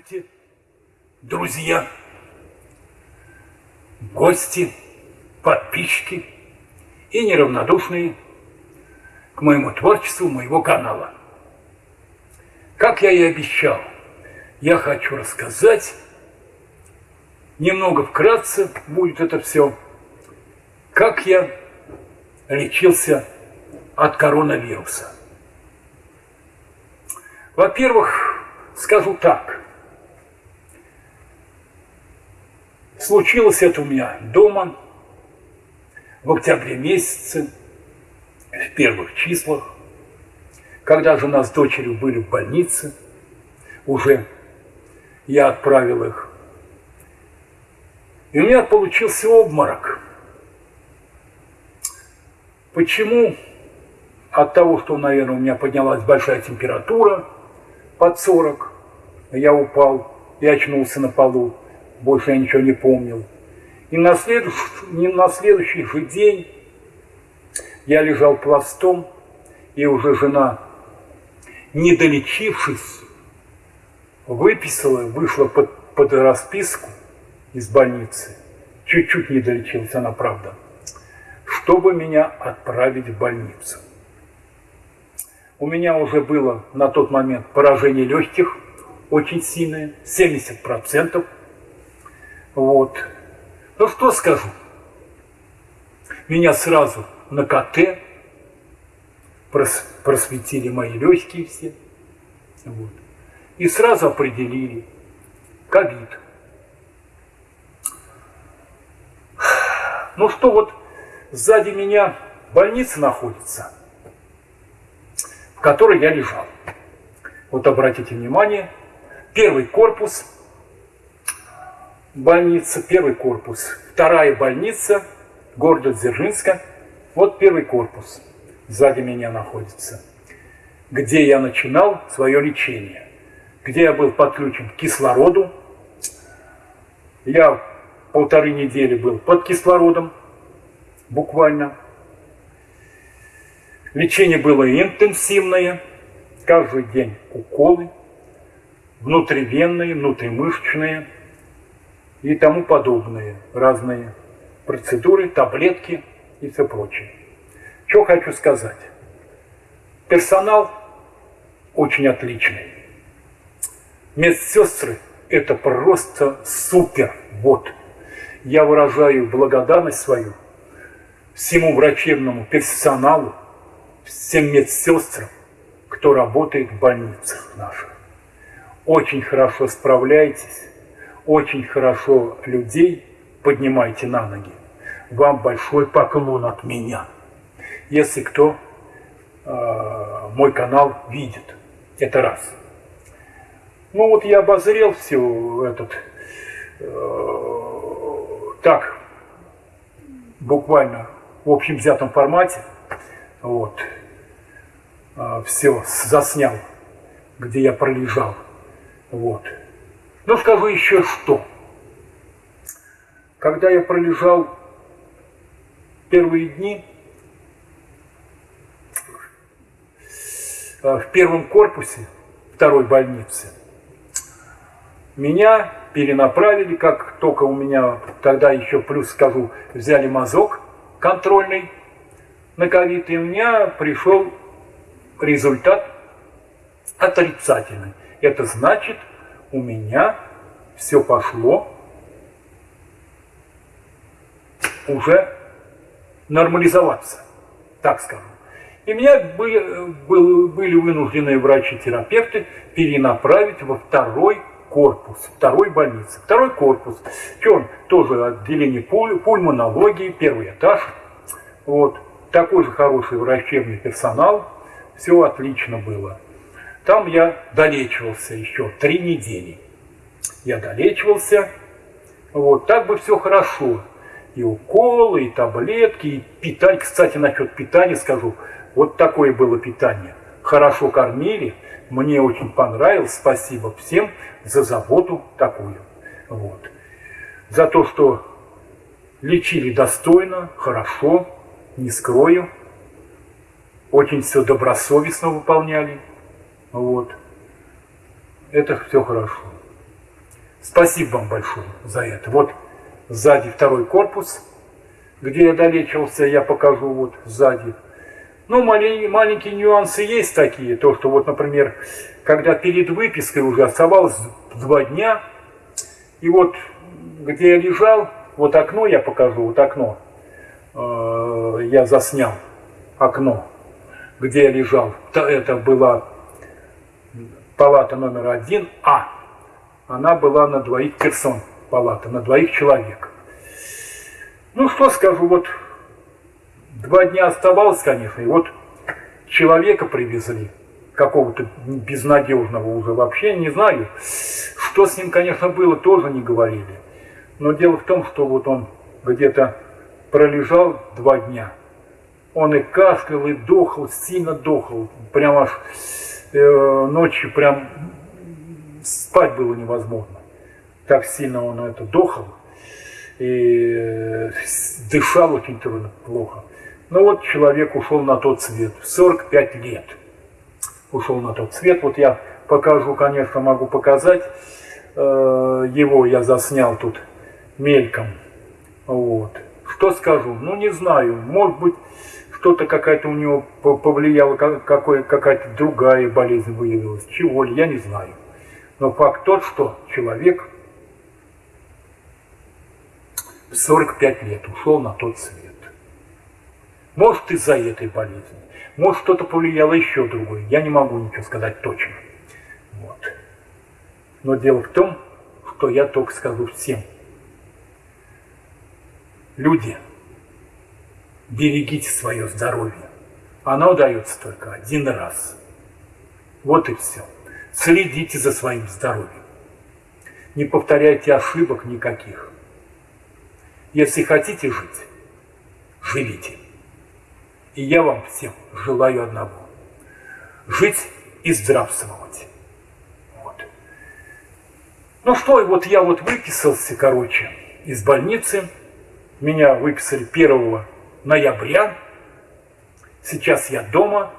Здравствуйте, друзья, гости, подписчики и неравнодушные к моему творчеству, моего канала. Как я и обещал, я хочу рассказать, немного вкратце будет это все, как я лечился от коронавируса. Во-первых, скажу так, Случилось это у меня дома в октябре месяце, в первых числах, когда жена с дочерью были в больнице, уже я отправил их. И у меня получился обморок. Почему? От того, что, наверное, у меня поднялась большая температура под 40, я упал и очнулся на полу больше я ничего не помнил. И на следующий, не на следующий же день я лежал пластом, и уже жена, не долечившись, выписала, вышла под, под расписку из больницы. Чуть-чуть не долечилась она, правда, чтобы меня отправить в больницу. У меня уже было на тот момент поражение легких очень сильное, 70%. Вот. Ну что скажу? Меня сразу на КТ просветили мои легкие все. Вот. И сразу определили ковид. Ну что, вот сзади меня больница находится, в которой я лежал. Вот обратите внимание, первый корпус – больница, первый корпус. Вторая больница города Дзержинска. Вот первый корпус. Сзади меня находится. Где я начинал свое лечение. Где я был подключен к кислороду. Я полторы недели был под кислородом. Буквально. Лечение было интенсивное. Каждый день уколы. Внутривенные, внутримышечные и тому подобные разные процедуры, таблетки и все прочее. Что хочу сказать. Персонал очень отличный. Медсестры – это просто супер. Вот. Я выражаю благодарность свою всему врачебному персоналу, всем медсестрам, кто работает в больницах наших. Очень хорошо справляетесь очень хорошо людей поднимайте на ноги. Вам большой поклон от меня. Если кто э, мой канал видит. Это раз. Ну вот я обозрел все этот э, так, буквально в общем взятом формате. Вот. Э, все заснял, где я пролежал. Вот. Ну, скажу еще что. Когда я пролежал первые дни э, в первом корпусе второй больницы, меня перенаправили, как только у меня тогда еще плюс скажу, взяли мазок контрольный на ковид, и у меня пришел результат отрицательный. Это значит, у меня все пошло уже нормализоваться, так скажем. И меня были, были вынуждены врачи-терапевты перенаправить во второй корпус, второй больницы. Второй корпус, что он тоже отделение пуль, пульмонологии, первый этаж. Вот. Такой же хороший врачебный персонал, все отлично было. Там я долечивался еще три недели. Я долечивался. Вот, так бы все хорошо. И уколы, и таблетки, и питание. Кстати, насчет питания скажу. Вот такое было питание. Хорошо кормили. Мне очень понравилось. Спасибо всем за заботу такую. Вот. За то, что лечили достойно, хорошо, не скрою. Очень все добросовестно выполняли. Вот. Это все хорошо. Спасибо вам большое за это. Вот сзади второй корпус, где я долечивался, я покажу вот сзади. Ну, маленькие, маленькие нюансы есть такие. То, что вот, например, когда перед выпиской уже оставалось два дня, и вот где я лежал, вот окно я покажу, вот окно, э, я заснял окно, где я лежал. Это была палата номер один А. Она была на двоих персон, палата, на двоих человек. Ну, что скажу, вот два дня оставалось, конечно, и вот человека привезли, какого-то безнадежного уже вообще, не знаю. Что с ним, конечно, было, тоже не говорили. Но дело в том, что вот он где-то пролежал два дня. Он и кашлял, и дохал, сильно дохал. Прям аж ночью прям спать было невозможно. Так сильно он это дохал. И э, дышал очень трудно, плохо. Ну вот человек ушел на тот свет. 45 лет ушел на тот свет. Вот я покажу, конечно, могу показать. Э, его я заснял тут мельком. Вот. Что скажу? Ну, не знаю. Может быть, что-то какая-то у него повлияло, какая-то другая болезнь выявилась. Чего ли, я не знаю. Но факт тот, что человек в 45 лет ушел на тот свет. Может, из-за этой болезни. Может, что-то повлияло еще другое. Я не могу ничего сказать точно. Вот. Но дело в том, что я только скажу всем – Люди, берегите свое здоровье. Оно дается только один раз. Вот и все. Следите за своим здоровьем. Не повторяйте ошибок никаких. Если хотите жить, живите. И я вам всем желаю одного. Жить и здравствовать. Вот. Ну что, вот я вот выписался, короче, из больницы – меня выписали 1 ноября. Сейчас я дома,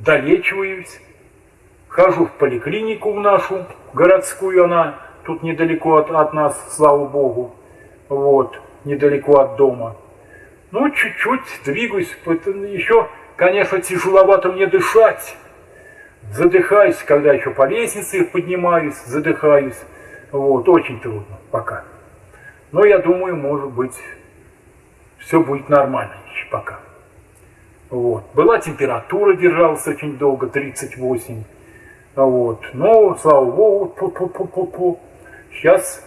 долечиваюсь, хожу в поликлинику в нашу городскую, она тут недалеко от, от нас, слава богу, вот, недалеко от дома. Ну, чуть-чуть двигаюсь, еще, конечно, тяжеловато мне дышать. Задыхаюсь, когда еще по лестнице поднимаюсь, задыхаюсь. Вот, очень трудно пока. Но я думаю, может быть, все будет нормально еще пока. Вот. Была температура, держалась очень долго, 38. Вот. Но, слава богу, пу -пу -пу -пу -пу. сейчас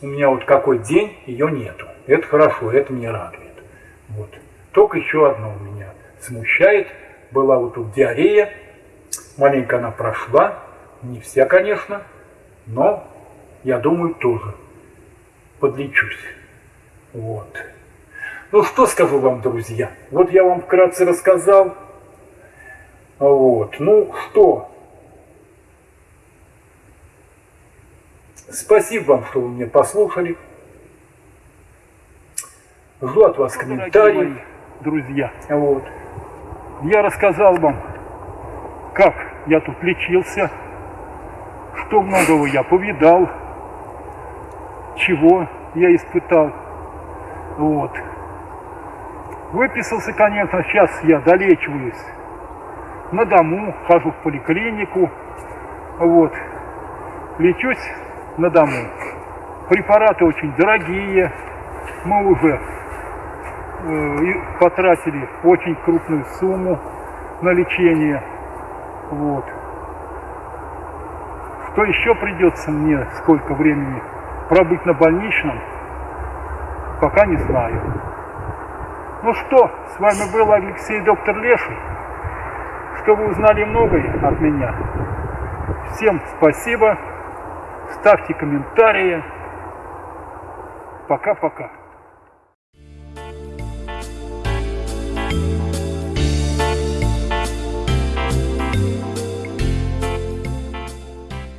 у меня вот какой день, ее нету. Это хорошо, это меня радует. Вот. Только еще одно у меня смущает. Была вот тут диарея, маленько она прошла, не вся, конечно, но я думаю тоже подлечусь. Вот. Ну что скажу вам, друзья? Вот я вам вкратце рассказал. Вот. Ну что? Спасибо вам, что вы меня послушали. Жду от вас комментариев. Друзья. Вот. Я рассказал вам, как я тут лечился, что многого я повидал, чего я испытал. Вот. Выписался, конечно, сейчас я долечиваюсь на дому, хожу в поликлинику, вот, лечусь на дому. Препараты очень дорогие, мы уже э, потратили очень крупную сумму на лечение, вот. Что еще придется мне, сколько времени пробыть на больничном, пока не знаю. Ну что, с вами был Алексей Доктор Леший. Что вы узнали многое от меня. Всем спасибо. Ставьте комментарии. Пока-пока.